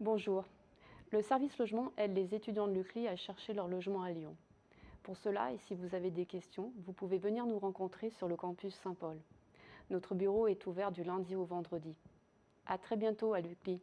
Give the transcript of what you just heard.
Bonjour. Le service logement aide les étudiants de l'UCLI à chercher leur logement à Lyon. Pour cela, et si vous avez des questions, vous pouvez venir nous rencontrer sur le campus Saint-Paul. Notre bureau est ouvert du lundi au vendredi. À très bientôt à l'UCLI.